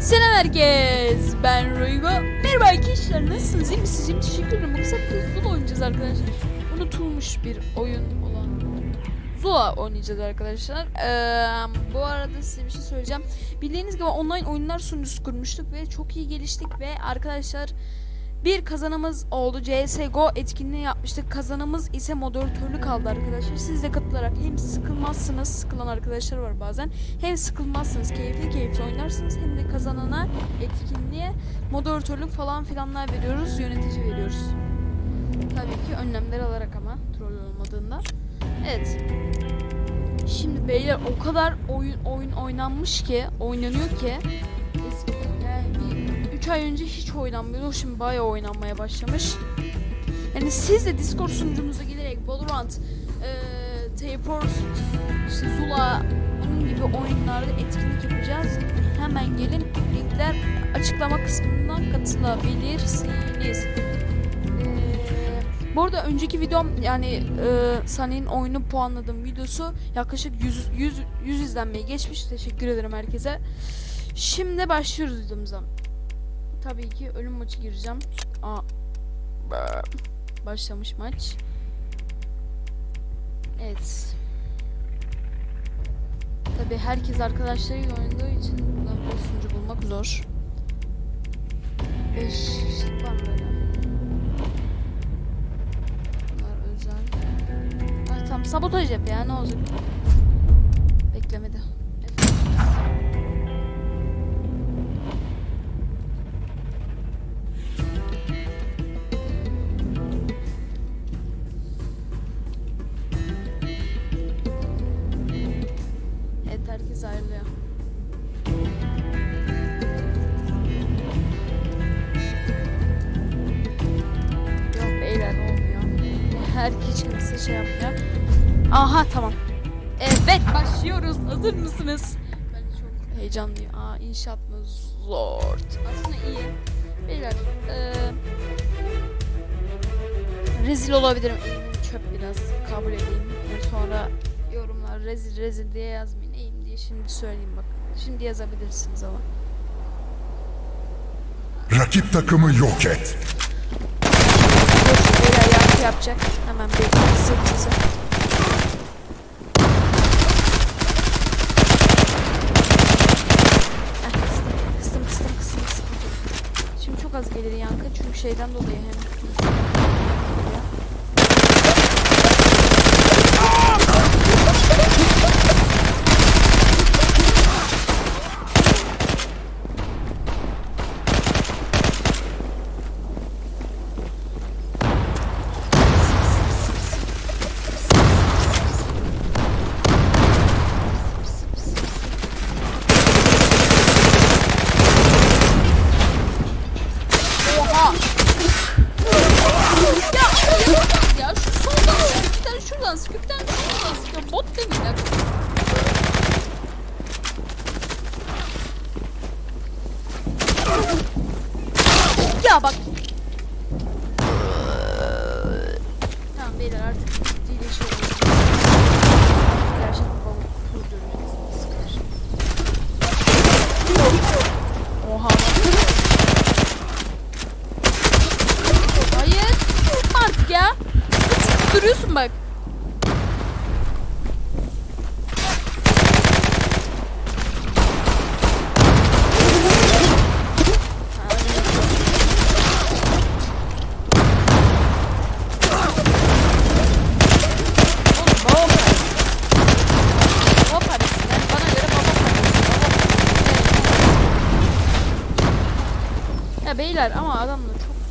Selam herkes. Ben Roygo. Merhaba arkadaşlar. Nasılsınız? İyi misiniz? İyiyim. Teşekkür ederim. Bu kısa Zula oynayacağız arkadaşlar. Unutulmuş bir oyun olan Zula oynayacağız arkadaşlar. Ee, bu arada size bir şey söyleyeceğim. Bildiğiniz gibi online oyunlar sunucusu kurmuştuk ve çok iyi geliştik ve arkadaşlar bir kazanımız oldu. CSGO etkinliği yapmıştık. Kazanımız ise moderatörlük aldı arkadaşlar. Siz de katılarak hem sıkılmazsınız, sıkılan arkadaşlar var bazen. Hem sıkılmazsınız, keyifli keyifli oynarsınız hem de kazanana etkinliğe moderatörlük falan filanlar veriyoruz, yönetici veriyoruz. Tabii ki önlemler alarak ama troll olmadığında. Evet. Şimdi beyler o kadar oyun oyun oynanmış ki, oynanıyor ki 3 ay önce hiç oynanmıyordu. Şimdi bayağı oynanmaya başlamış. Yani siz de Discord sunucumuza gelerek Valorant, eee Tapeforce, işte Zula bunun gibi oyunlarda etkinlik yapacağız. Hemen gelin linkler açıklama kısmından katılabilirsiniz. Eee, bu arada önceki videom yani eee Sunny'nin oyunu puanladığım videosu yaklaşık 100, 100, 100 izlenmeyi geçmiş. Teşekkür ederim herkese. Şimdi başlıyoruz videomuza. Tabii ki ölüm maçı gireceğim. Aa, başlamış maç. Evet. Tabii herkes arkadaşlarıyla oynadığı için sunucu bulmak zor. 5 kişilik var mı böyle? Bunlar özel. Ay tamam sabotaj yap ya ne olacak? Beklemedi. Aha tamam. Evet başlıyoruz. Hazır mısınız? Ben çok heyecanlıyım. Aa inşaat mı? Zor. Aslında iyi. Beyler eee rezil olabilirim. Eğimim çöp biraz. Kabul edeyim. Yani sonra yorumlar rezil rezil diye yazmayın. Eğim diye şimdi söyleyeyim bak. Şimdi yazabilirsiniz ama. Rakip takımı yok et. Beyler yapacak. Hemen bir az gelir yankı çünkü şeyden dolayı hem. Oha! Ya ya şu soldan sıkıyor, bir tane şuradan sıkıyor, bir tane şuradan sıkıyor. Bot demirler. Ya bak. Tamam beyler artık ciddiyle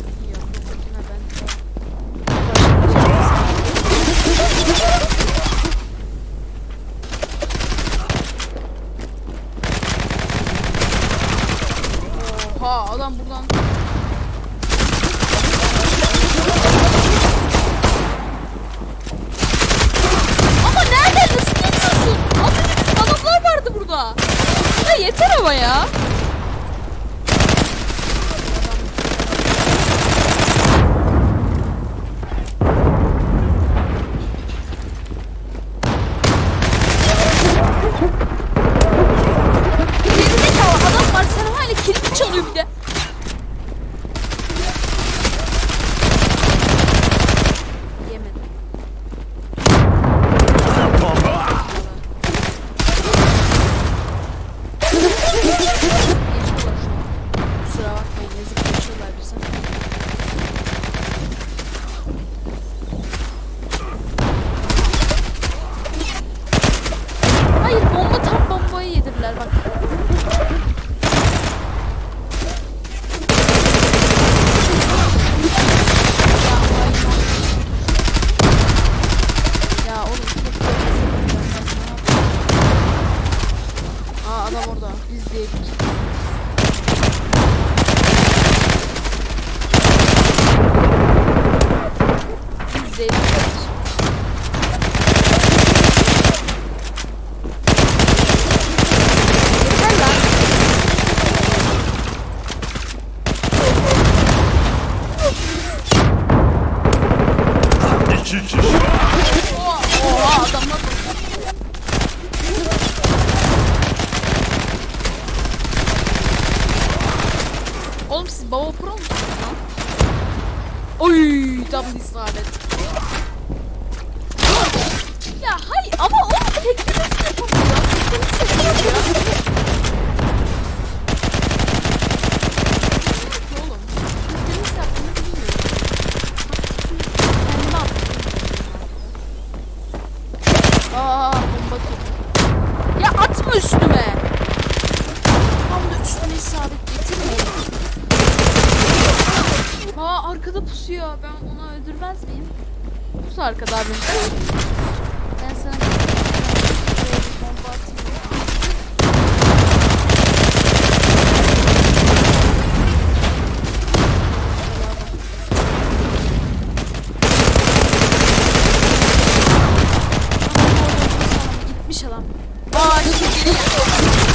Yeah. Değil arkadaşlar. Yeter lan. İki kişi. Oha, oha adamlar Oğlum siz baba pro musunuz lan? Oy tam isabet. Ya hayır ama oğlum teknolojisi yapamıyor. Teknolojisi yapamıyor. Oğlum. Teknolojisi yaptığını bilmiyorum. Kendime attım. Aa bomba topu. Ya atma üstüme. Tam da üstüne isabet getirmeyin. Aa arkada pusuyor. Ben onu öldürmez miyim? Pus arkada abi. Ben sana bir bomba atayım. Gitmiş adam. Aa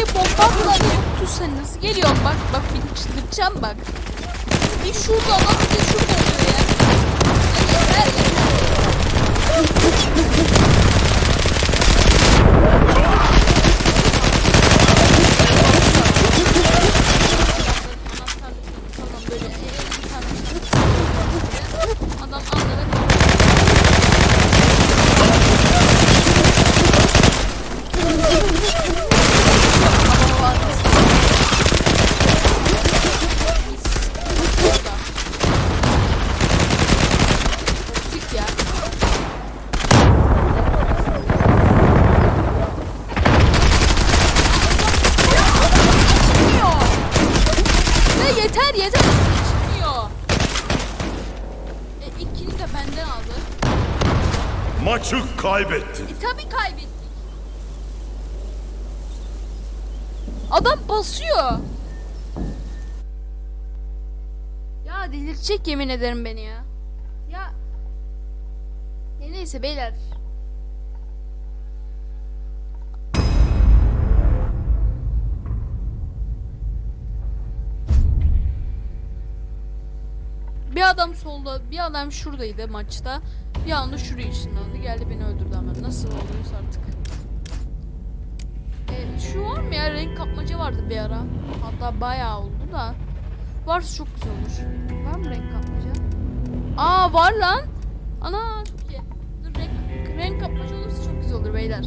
oraya bomba attılar. Yoktu sen nasıl geliyorsun? Bak bak beni çıldırtacağım bak. Bir şurada adam bir de şurada oluyor. Ya yeter yeter. Tamam böyle elini sarmışlar. Adam anladı. Hava var. Burada. Toksik ya. Çıkmıyor. Ya yeter yeter. Çıkmıyor. E, ilkini de benden aldı. Maçı kaybettin. E tabi kaybettik. Adam basıyor. Ya delirtecek yemin ederim beni ya. Ya. E neyse beyler. Bir adam solda, bir adam şuradaydı maçta. Bir anda şuraya ışınlandı. Geldi beni öldürdü ama. Nasıl oluyorsa artık. E, şu var mı ya? Renk kapmaca vardı bir ara. Hatta bayağı oldu da. Varsa çok güzel olur. Var mı renk kapmaca? Aa var lan. Ana çok iyi. Dur renk, renk kapmaca olursa çok güzel olur beyler.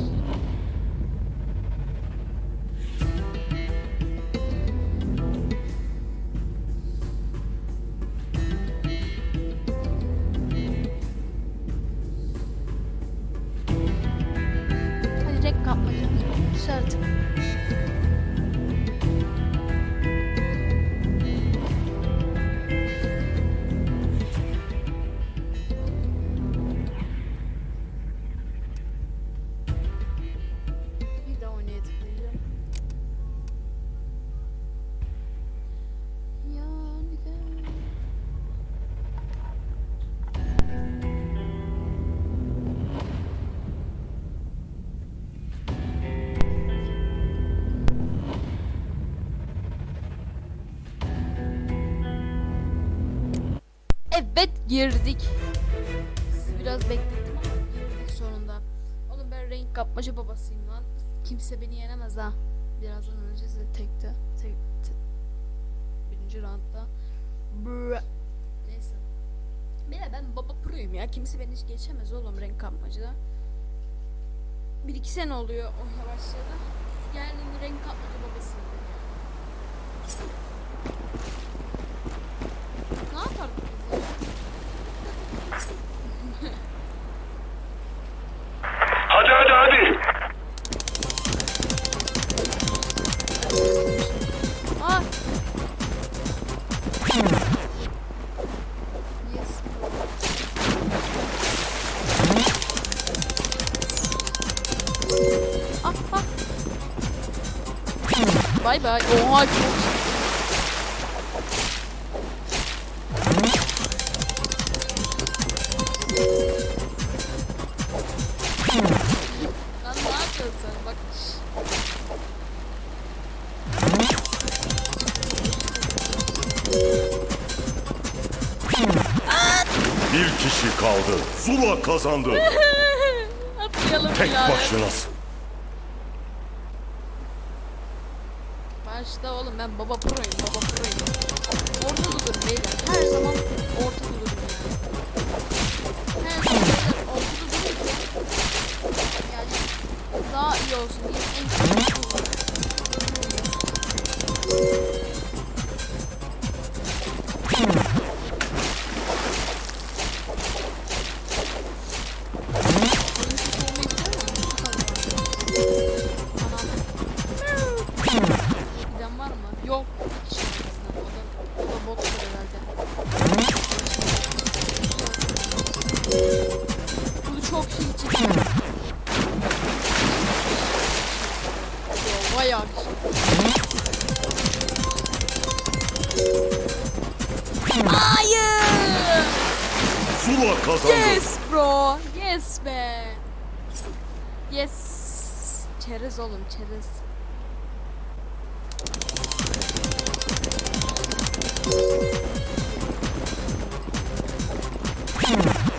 Evet girdik. Sizi biraz beklettim ama girdik sonunda. Oğlum ben renk kapmaca babasıyım lan. Kimse beni yenemez ha. Birazdan öleceğiz de tekte. Tek, tek. Birinci roundda. Brr. Neyse. Bile ben baba proyum ya. Kimse beni hiç geçemez oğlum renk kapmacada. Bir iki sene oluyor o başladı. Yani renk kapmaca babasıyım. Bay bay. Oha çok Lan ne yapıyorsun? Bak. Bir kişi kaldı. Zula kazandı. daha iyi olsun Yes be. Yes. Çerez oğlum çerez. Heh,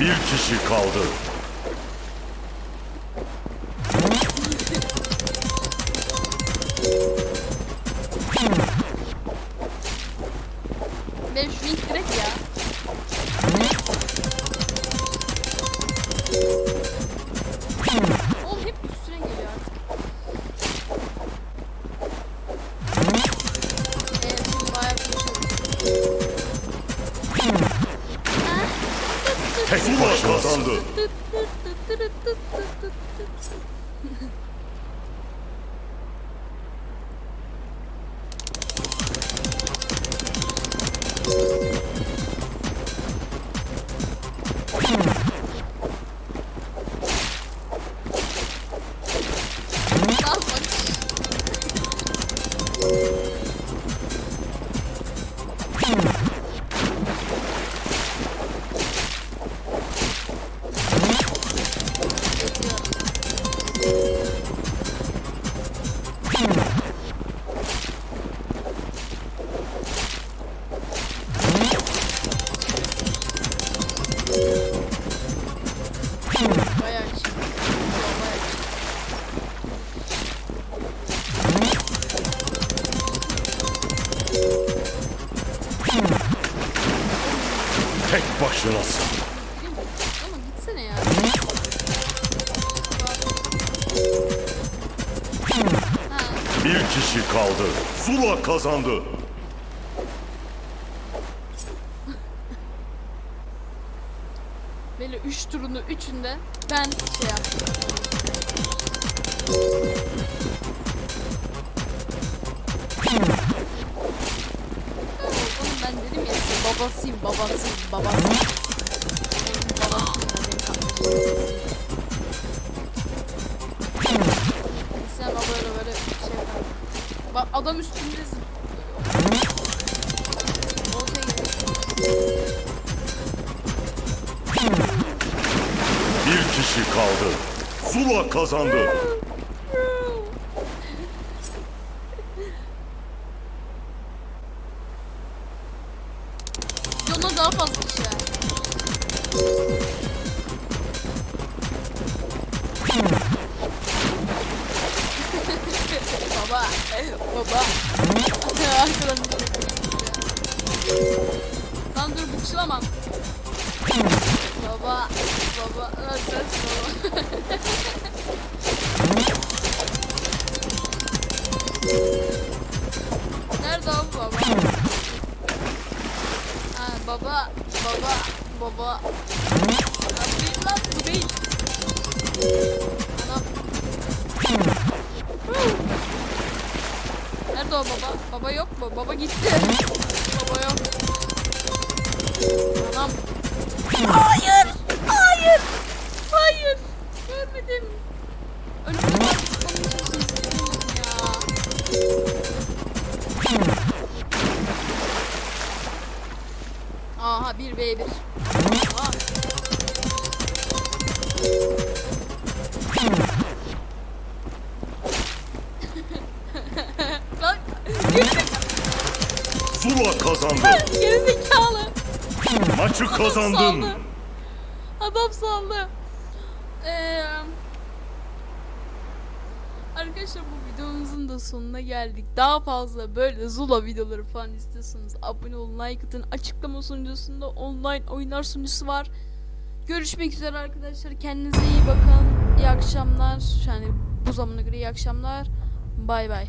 Bir kişi kaldı. Ya. Ha, Bir kişi kaldı. Zula kazandı. böyle üç turunu üçünde ben şey yaptım. Babasıyım babasıyım babasıyım. Sen o böyle böyle şey yapar. Bak adam üstünde. Bir kişi kaldı. Zula kazandı. Baba. Lan değil lan bu değil. Anam. Nerede o baba? Baba yok mu? Baba gitti. Baba yok. Zula kazandı. gerizekalı. Maçı kazandın. Adam saldı. Ee, arkadaşlar bu videomuzun da sonuna geldik. Daha fazla böyle Zula videoları falan istiyorsanız abone olun, like atın. Açıklama sunucusunda online oyunlar sunucusu var. Görüşmek üzere arkadaşlar. Kendinize iyi bakın. İyi akşamlar. Yani bu zamana göre iyi akşamlar. Bay bay.